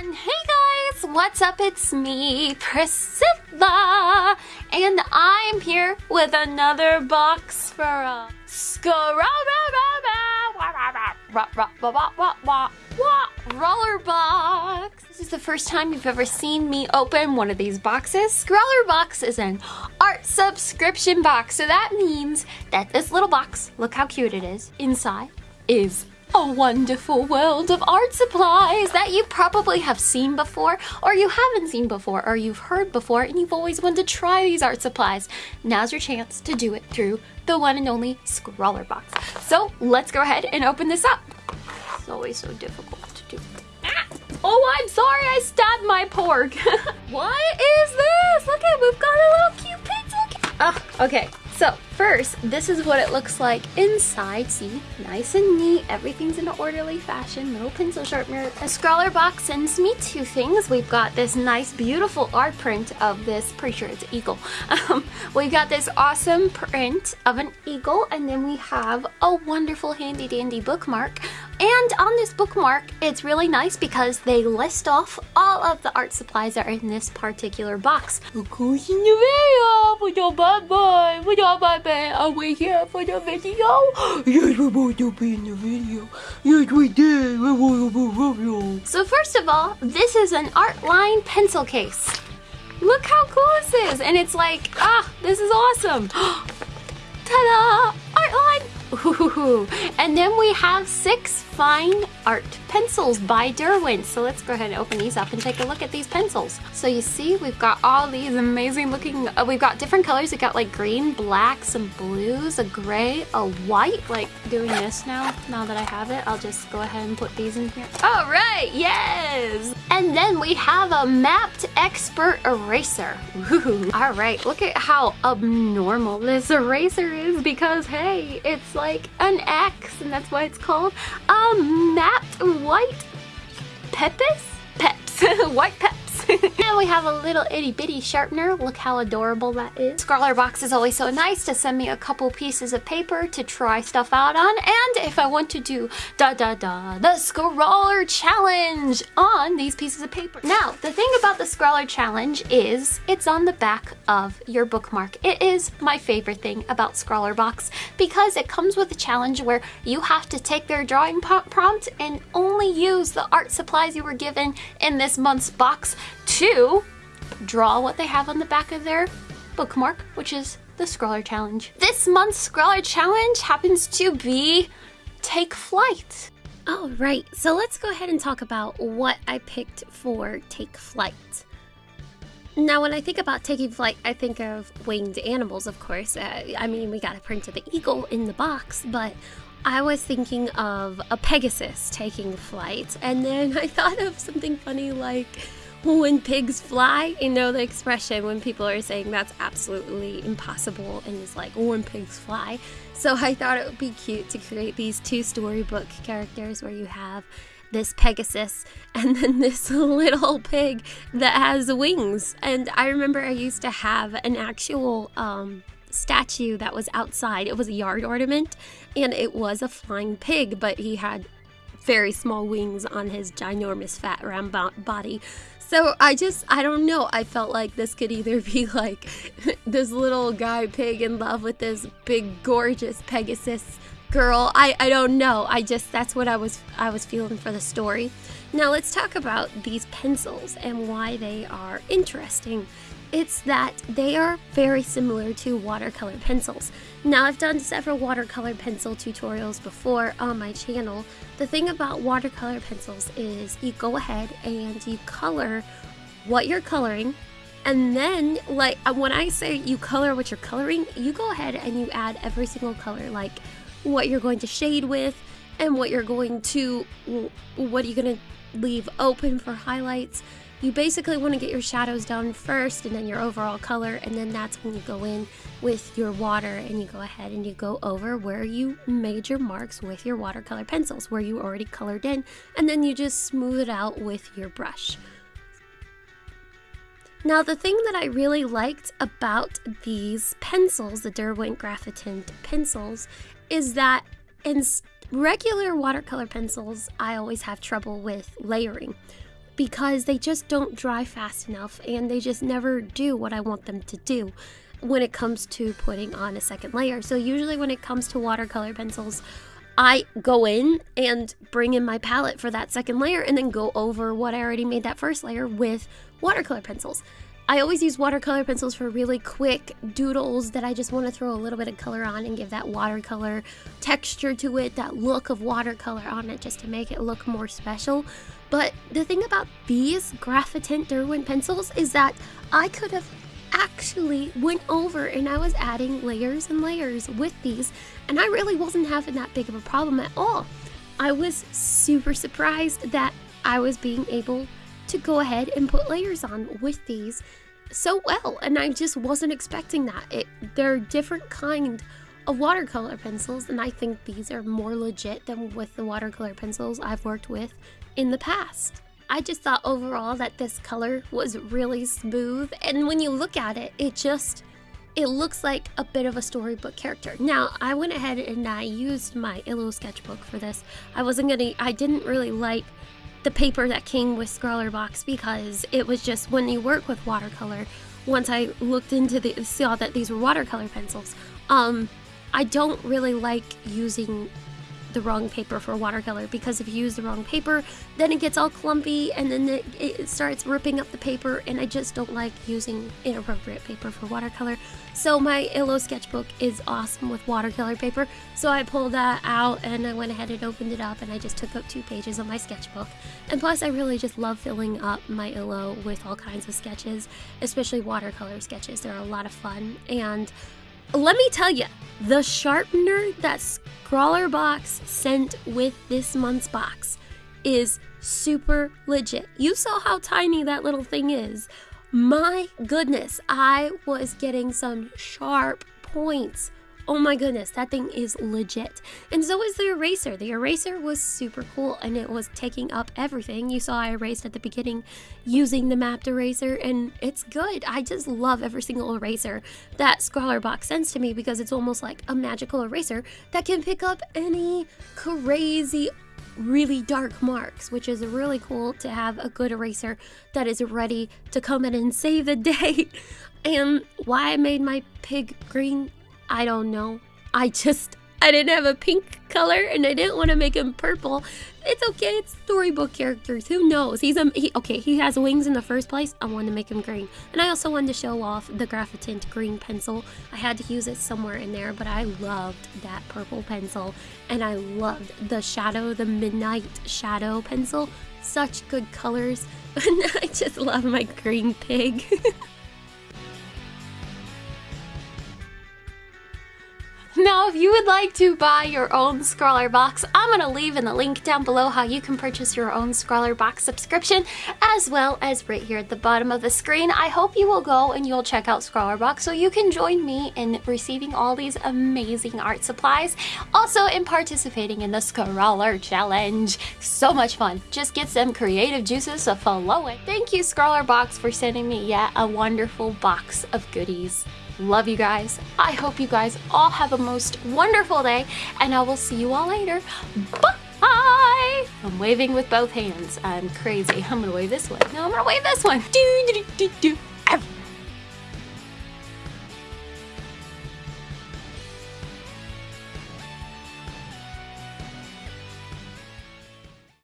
And hey guys, what's up? It's me, Priscilla, and I'm here with another box for a roller box. This is the first time you've ever seen me open one of these boxes. Scrawlrbox is an art subscription box, so that means that this little box, look how cute it is, inside is a wonderful world of art supplies that you probably have seen before, or you haven't seen before, or you've heard before, and you've always wanted to try these art supplies. Now's your chance to do it through the one and only Scrawlrbox. So let's go ahead and open this up. It's always so difficult to do. Ah! Oh, I'm sorry, I stabbed my pork. what is this? Look at, we've got a little cute pencil. Ah, okay. So first, this is what it looks like inside. See, nice and neat. Everything's in an orderly fashion. Little pencil sharpener. A Scrawlrbox sends me two things. We've got this nice, beautiful art print of this. Pretty sure it's eagle. Um, we got this awesome print of an eagle, and then we have a wonderful handy dandy bookmark. And on this bookmark, it's really nice because they list off all of the art supplies that are in this particular box. Are we here for the video? Yes, we're to be in the video. Yes, we did. So first of all, this is an art line pencil case. Look how cool this is. And it's like, ah, this is awesome. Ta-da! Ooh. And then we have six fine art pencils by Derwent. So let's go ahead and open these up and take a look at these pencils. So you see we've got all these amazing looking, uh, we've got different colors. We've got like green, black, some blues, a gray, a white. Like doing this now, now that I have it, I'll just go ahead and put these in here. All right, yes! And then we have a Maped expert eraser. All right, look at how abnormal this eraser is because hey, it's like an X and that's why it's called a Maped white pepis? Peps. white peps. and we have a little itty bitty sharpener. Look how adorable that is. Scrawlrbox is always so nice to send me a couple pieces of paper to try stuff out on. And if I want to do da da da, the Scrawlr Challenge on these pieces of paper. Now, the thing about the Scrawlr Challenge is it's on the back of your bookmark. It is my favorite thing about Scrawlrbox because it comes with a challenge where you have to take their drawing prompt and only use the art supplies you were given in this month's box to draw what they have on the back of their bookmark, which is the Scrawlr Challenge. This month's Scrawlr Challenge happens to be Take Flight. All right, so let's go ahead and talk about what I picked for Take Flight. Now, when I think about taking flight, I think of winged animals, of course. Uh, I mean, we got a print of the eagle in the box, but I was thinking of a Pegasus taking flight, and then I thought of something funny like when pigs fly, you know the expression when people are saying that's absolutely impossible and it's like when pigs fly. So I thought it would be cute to create these two storybook characters where you have this Pegasus and then this little pig that has wings. And I remember I used to have an actual um, statue that was outside. It was a yard ornament and it was a flying pig, but he had very small wings on his ginormous fat round body. So I just, I don't know. I felt like this could either be like this little guy pig in love with this big, gorgeous Pegasus girl. I, I don't know. I just, that's what I was, I was feeling for the story. Now let's talk about these pencils and why they are interesting it's that they are very similar to watercolor pencils. Now, I've done several watercolor pencil tutorials before on my channel. The thing about watercolor pencils is you go ahead and you color what you're coloring and then like uh, when I say you color what you're coloring, you go ahead and you add every single color like what you're going to shade with and what you're going to what are you going to leave open for highlights you basically want to get your shadows done first and then your overall color and then that's when you go in with your water and you go ahead and you go over where you made your marks with your watercolor pencils where you already colored in and then you just smooth it out with your brush. Now the thing that I really liked about these pencils, the Derwent Graphitint pencils, is that in regular watercolor pencils I always have trouble with layering because they just don't dry fast enough and they just never do what I want them to do when it comes to putting on a second layer. So usually when it comes to watercolor pencils, I go in and bring in my palette for that second layer and then go over what I already made that first layer with watercolor pencils. I always use watercolor pencils for really quick doodles that I just want to throw a little bit of color on and give that watercolor texture to it, that look of watercolor on it just to make it look more special. But the thing about these Graphitint Derwent pencils is that I could have actually went over and I was adding layers and layers with these and I really wasn't having that big of a problem at all. I was super surprised that I was being able to go ahead and put layers on with these so well and I just wasn't expecting that. It, they're different kind of watercolor pencils and I think these are more legit than with the watercolor pencils I've worked with in the past. I just thought overall that this color was really smooth and when you look at it, it just it looks like a bit of a storybook character. Now, I went ahead and I used my Illo sketchbook for this. I wasn't gonna, I didn't really like the paper that came with Scrawlrbox because it was just when you work with watercolor, once I looked into the saw that these were watercolor pencils, um, I don't really like using the wrong paper for watercolor because if you use the wrong paper, then it gets all clumpy and then it, it, starts ripping up the paper and I just don't like using inappropriate paper for watercolor. So my Illo sketchbook is awesome with watercolor paper. So I pulled that out and I went ahead and opened it up and I just took up two pages of my sketchbook. And plus I really just love filling up my Illo with all kinds of sketches, especially watercolor sketches. They're a lot of fun and let me tell you, the sharpener that Scrawlrbox sent with this month's box is super legit. You saw how tiny that little thing is. My goodness, I was getting some sharp points Oh my goodness, that thing is legit. And so is the eraser. The eraser was super cool and it was taking up everything. You saw I erased at the beginning using the Maped eraser and it's good. I just love every single eraser that Scrawlrbox sends to me because it's almost like a magical eraser that can pick up any crazy really dark marks, which is really cool to have a good eraser that is ready to come in and save the day. And why I made my pig green I don't know. I just I didn't have a pink color and I didn't want to make him purple. It's okay, it's storybook characters. Who knows? He's a he, okay, he has wings in the first place. I wanted to make him green. And I also wanted to show off the Graphitint green pencil. I had to use it somewhere in there, but I loved that purple pencil and I loved the shadow, the midnight shadow pencil. Such good colors. And I just love my green pig. Now, if you would like to buy your own Scrawlrbox, I'm going to leave in the link down below how you can purchase your own Scrawlrbox subscription, as well as right here at the bottom of the screen. I hope you will go and you'll check out Scrawlrbox so you can join me in receiving all these amazing art supplies. Also, in participating in the Scrawlr Challenge. So much fun. Just get some creative juices flowing. Thank you, Scrawlrbox, for sending me yet a wonderful box of goodies. Love you guys. I hope you guys all have a most wonderful day, and I will see you all later. Bye! I'm waving with both hands. I'm crazy. I'm gonna wave this way. No, I'm gonna wave this one. Do, do, do, do.